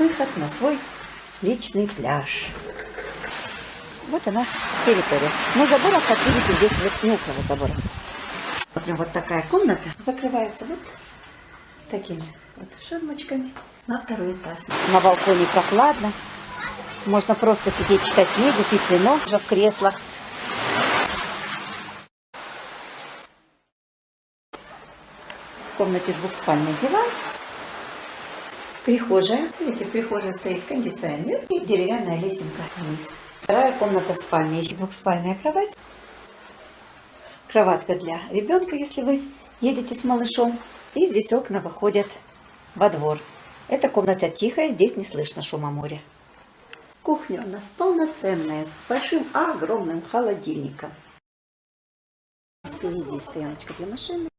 выход на свой личный пляж. Вот она территория. Но забора, как видите, здесь вот не около забора. Смотрим, вот такая комната закрывается вот такими вот ширмочками на второй этаж. На балконе прохладно. Можно просто сидеть, читать книгу, пить вино уже в креслах. В комнате двухспальный диван. Прихожая. Видите, в прихожей стоит кондиционер и деревянная лесенка вниз. Вторая комната спальня. Еще двухспальная кровать. Кроватка для ребенка, если вы едете с малышом. И здесь окна выходят во двор. Эта комната тихая, здесь не слышно шума моря. Кухня у нас полноценная, с большим огромным холодильником. Впереди стояночка для машины.